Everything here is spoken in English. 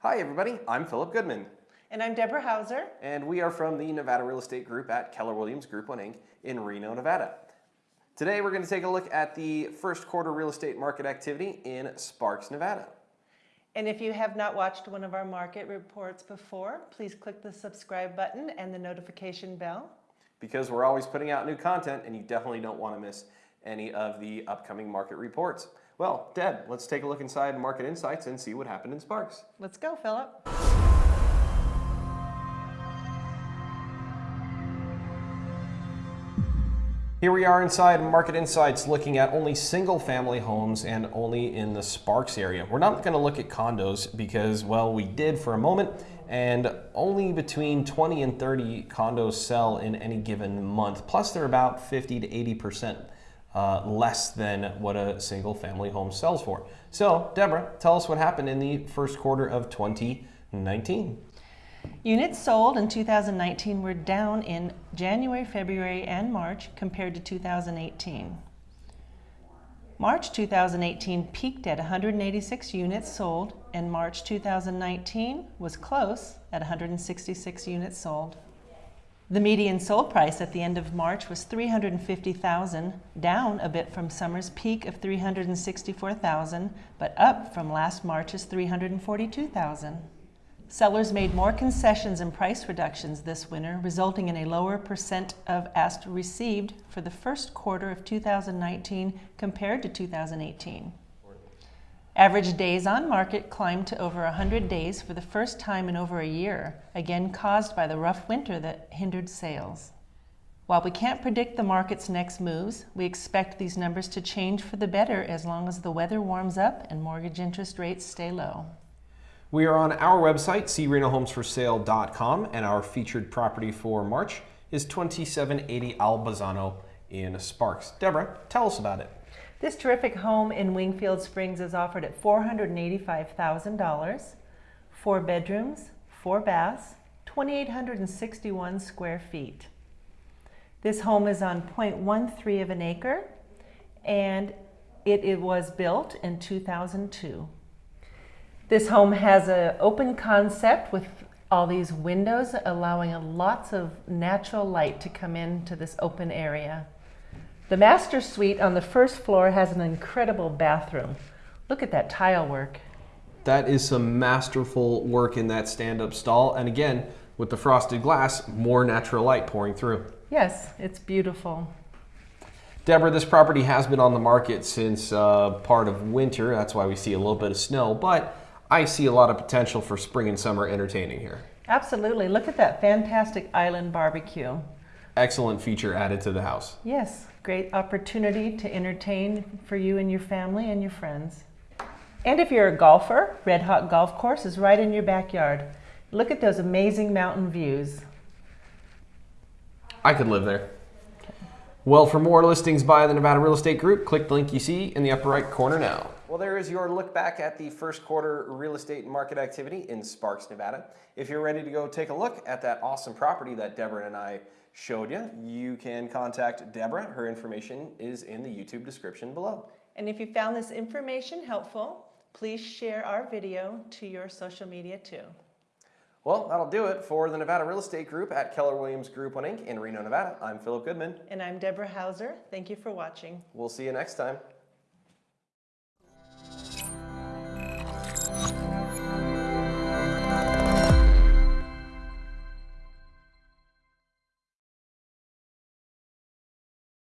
Hi, everybody. I'm Philip Goodman, And I'm Deborah Hauser. and we are from the Nevada Real Estate Group at Keller Williams Group 1 Inc. in Reno, Nevada. Today, we're going to take a look at the first quarter real estate market activity in Sparks, Nevada. And if you have not watched one of our market reports before, please click the subscribe button and the notification bell. Because we're always putting out new content, and you definitely don't want to miss any of the upcoming market reports. Well, Deb, let's take a look inside Market Insights and see what happened in Sparks. Let's go, Philip. Here we are inside Market Insights looking at only single family homes and only in the Sparks area. We're not going to look at condos because, well, we did for a moment and only between 20 and 30 condos sell in any given month. Plus, they're about 50 to 80% uh, less than what a single family home sells for. So, Deborah, tell us what happened in the first quarter of 2019. Units sold in 2019 were down in January, February, and March compared to 2018. March 2018 peaked at 186 units sold, and March 2019 was close at 166 units sold. The median sold price at the end of March was 350,000, down a bit from summer's peak of 364,000, but up from last March's 342,000. Sellers made more concessions and price reductions this winter, resulting in a lower percent of asked received for the first quarter of 2019 compared to 2018. Average days on market climbed to over 100 days for the first time in over a year, again caused by the rough winter that hindered sales. While we can't predict the market's next moves, we expect these numbers to change for the better as long as the weather warms up and mortgage interest rates stay low. We are on our website, crenohomesforsale.com, and our featured property for March is 2780 Albazano in Sparks. Deborah, tell us about it. This terrific home in Wingfield Springs is offered at $485,000, four bedrooms, four baths, 2,861 square feet. This home is on 0.13 of an acre and it, it was built in 2002. This home has an open concept with all these windows allowing lots of natural light to come into this open area. The master suite on the first floor has an incredible bathroom. Look at that tile work. That is some masterful work in that stand-up stall. And again, with the frosted glass, more natural light pouring through. Yes, it's beautiful. Deborah, this property has been on the market since uh, part of winter. That's why we see a little bit of snow, but I see a lot of potential for spring and summer entertaining here. Absolutely. Look at that fantastic island barbecue. Excellent feature added to the house. Yes, great opportunity to entertain for you and your family and your friends. And if you're a golfer, Red Hawk Golf Course is right in your backyard. Look at those amazing mountain views. I could live there. Well, for more listings by the Nevada Real Estate Group, click the link you see in the upper right corner now. Well, there is your look back at the first quarter real estate market activity in Sparks, Nevada. If you're ready to go take a look at that awesome property that Deborah and I showed you, you can contact Deborah. Her information is in the YouTube description below. And if you found this information helpful, please share our video to your social media too. Well, that'll do it for the Nevada Real Estate Group at Keller Williams Group 1 Inc. in Reno, Nevada. I'm Philip Goodman. And I'm Deborah Hauser. Thank you for watching. We'll see you next time.